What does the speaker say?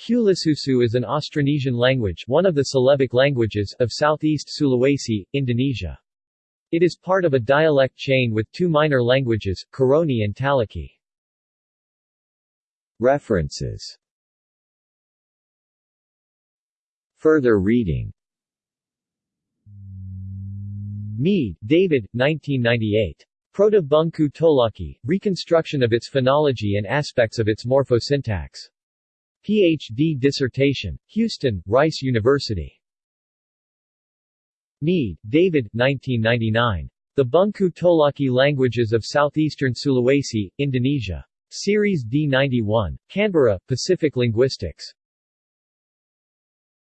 Huli is an Austronesian language one of the Celebic languages of southeast Sulawesi, Indonesia. It is part of a dialect chain with two minor languages, Koroni and Taloki. References Further reading Mead, David, 1998. Proto-Bungku Tolaki, Reconstruction of its Phonology and Aspects of its Morphosyntax. Ph.D. dissertation. Houston, Rice University. Mead, David 1999. The Bungku Tolaki Languages of Southeastern Sulawesi, Indonesia. Series D91. Canberra, Pacific Linguistics.